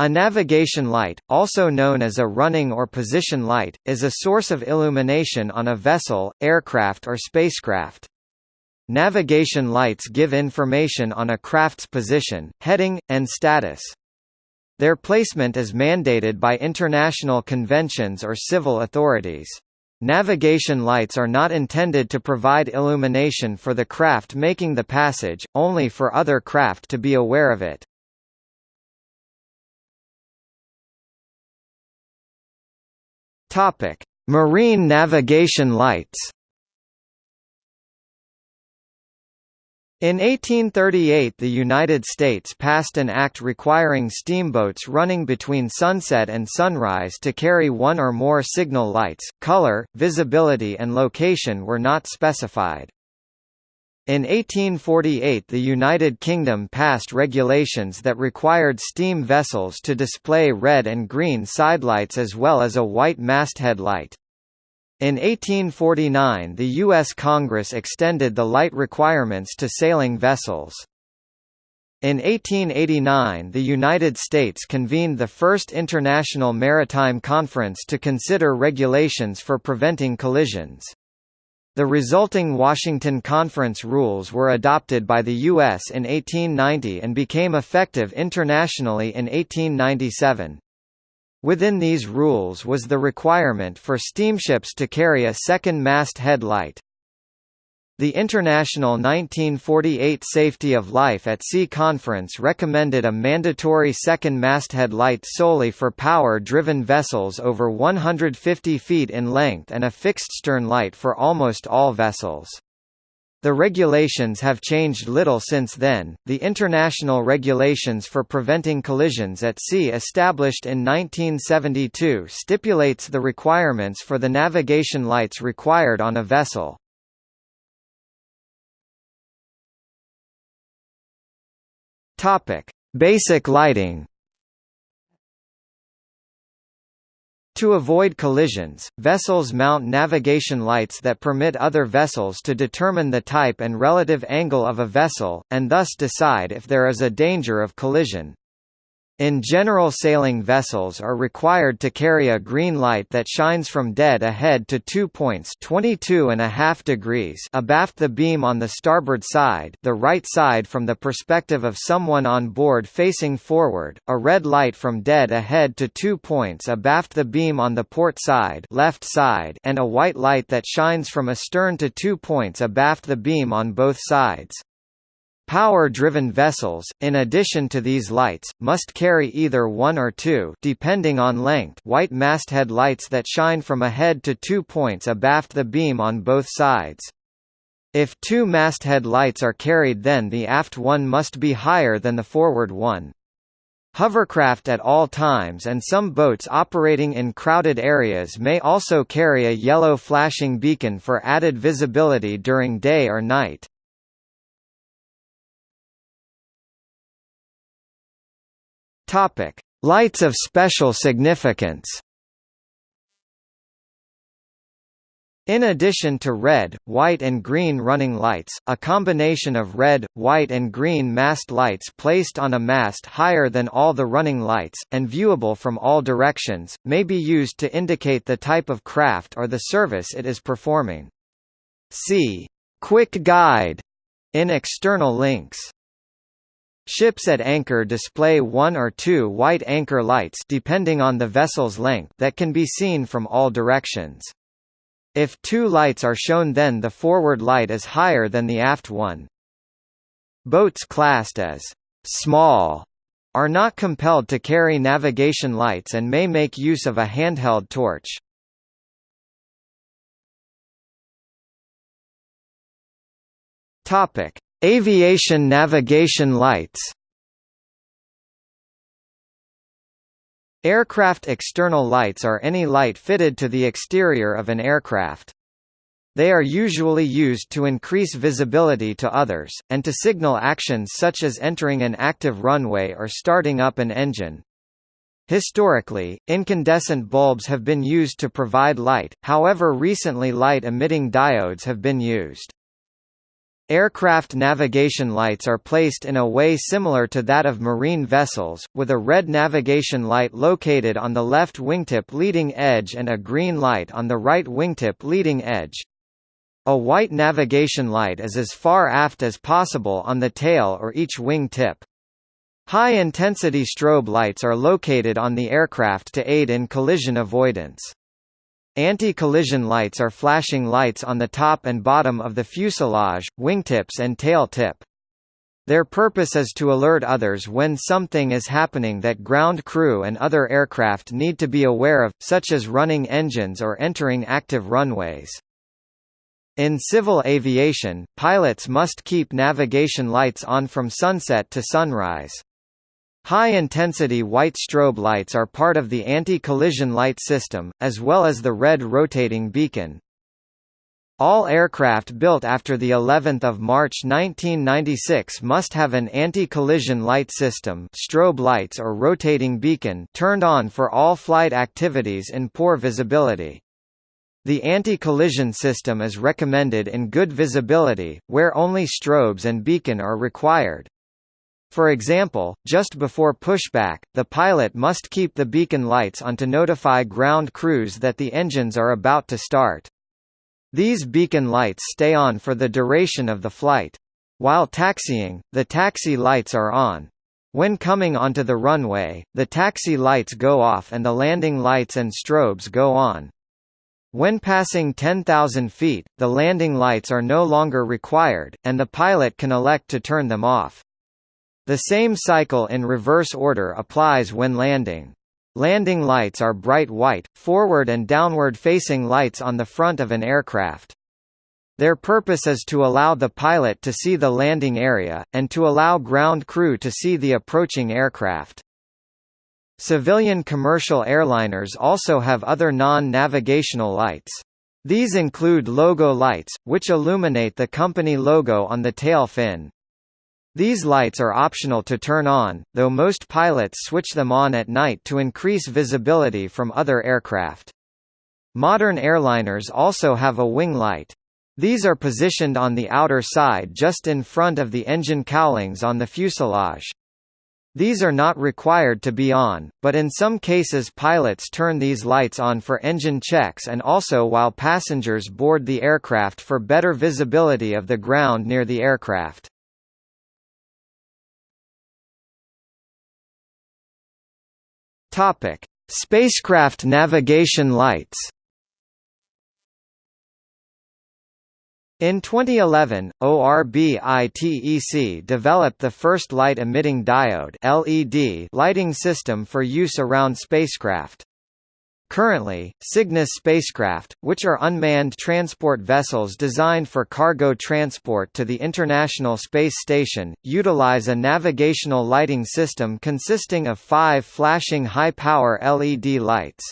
A navigation light, also known as a running or position light, is a source of illumination on a vessel, aircraft or spacecraft. Navigation lights give information on a craft's position, heading, and status. Their placement is mandated by international conventions or civil authorities. Navigation lights are not intended to provide illumination for the craft making the passage, only for other craft to be aware of it. Topic: Marine navigation lights. In 1838 the United States passed an act requiring steamboats running between sunset and sunrise to carry one or more signal lights, color, visibility and location were not specified. In 1848 the United Kingdom passed regulations that required steam vessels to display red and green sidelights as well as a white masthead light. In 1849 the U.S. Congress extended the light requirements to sailing vessels. In 1889 the United States convened the first International Maritime Conference to consider regulations for preventing collisions. The resulting Washington Conference rules were adopted by the U.S. in 1890 and became effective internationally in 1897. Within these rules was the requirement for steamships to carry a second masthead light. The International 1948 Safety of Life at Sea Conference recommended a mandatory second masthead light solely for power-driven vessels over 150 feet in length and a fixed stern light for almost all vessels. The regulations have changed little since then. The International Regulations for Preventing Collisions at Sea established in 1972 stipulates the requirements for the navigation lights required on a vessel. Topic: Basic lighting. To avoid collisions, vessels mount navigation lights that permit other vessels to determine the type and relative angle of a vessel, and thus decide if there is a danger of collision. In general sailing vessels are required to carry a green light that shines from dead ahead to 2 points 22 and a half degrees abaft the beam on the starboard side the right side from the perspective of someone on board facing forward, a red light from dead ahead to 2 points abaft the beam on the port side left side and a white light that shines from astern to 2 points abaft the beam on both sides. Power-driven vessels, in addition to these lights, must carry either one or two depending on length white masthead lights that shine from ahead to two points abaft the beam on both sides. If two masthead lights are carried then the aft one must be higher than the forward one. Hovercraft at all times and some boats operating in crowded areas may also carry a yellow flashing beacon for added visibility during day or night. Topic: Lights of special significance. In addition to red, white and green running lights, a combination of red, white and green mast lights placed on a mast higher than all the running lights, and viewable from all directions, may be used to indicate the type of craft or the service it is performing. See Quick Guide in external links. Ships at anchor display one or two white anchor lights depending on the vessel's length that can be seen from all directions. If two lights are shown then the forward light is higher than the aft one. Boats classed as small are not compelled to carry navigation lights and may make use of a handheld torch. Topic: Aviation navigation lights Aircraft external lights are any light fitted to the exterior of an aircraft. They are usually used to increase visibility to others, and to signal actions such as entering an active runway or starting up an engine. Historically, incandescent bulbs have been used to provide light, however recently light-emitting diodes have been used. Aircraft navigation lights are placed in a way similar to that of marine vessels, with a red navigation light located on the left wingtip leading edge and a green light on the right wingtip leading edge. A white navigation light is as far aft as possible on the tail or each wing tip. High-intensity strobe lights are located on the aircraft to aid in collision avoidance. Anti-collision lights are flashing lights on the top and bottom of the fuselage, wingtips and tail tip. Their purpose is to alert others when something is happening that ground crew and other aircraft need to be aware of, such as running engines or entering active runways. In civil aviation, pilots must keep navigation lights on from sunset to sunrise. High-intensity white strobe lights are part of the anti-collision light system, as well as the red rotating beacon. All aircraft built after the 11th of March 1996 must have an anti-collision light system, strobe lights or rotating beacon, turned on for all flight activities in poor visibility. The anti-collision system is recommended in good visibility, where only strobes and beacon are required. For example, just before pushback, the pilot must keep the beacon lights on to notify ground crews that the engines are about to start. These beacon lights stay on for the duration of the flight. While taxiing, the taxi lights are on. When coming onto the runway, the taxi lights go off and the landing lights and strobes go on. When passing 10,000 feet, the landing lights are no longer required, and the pilot can elect to turn them off. The same cycle in reverse order applies when landing. Landing lights are bright white, forward and downward facing lights on the front of an aircraft. Their purpose is to allow the pilot to see the landing area, and to allow ground crew to see the approaching aircraft. Civilian commercial airliners also have other non-navigational lights. These include logo lights, which illuminate the company logo on the tail fin. These lights are optional to turn on, though most pilots switch them on at night to increase visibility from other aircraft. Modern airliners also have a wing light. These are positioned on the outer side just in front of the engine cowlings on the fuselage. These are not required to be on, but in some cases pilots turn these lights on for engine checks and also while passengers board the aircraft for better visibility of the ground near the aircraft. Topic: Spacecraft navigation lights. In 2011, ORBITEC developed the first light-emitting diode (LED) lighting system for use around spacecraft. Currently, Cygnus spacecraft, which are unmanned transport vessels designed for cargo transport to the International Space Station, utilize a navigational lighting system consisting of five flashing high-power LED lights.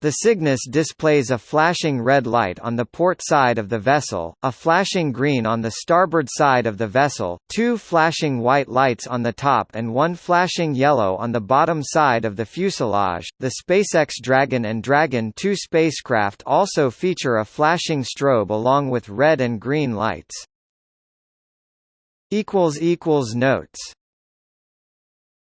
The Cygnus displays a flashing red light on the port side of the vessel, a flashing green on the starboard side of the vessel, two flashing white lights on the top and one flashing yellow on the bottom side of the fuselage. The SpaceX Dragon and Dragon 2 spacecraft also feature a flashing strobe along with red and green lights. Notes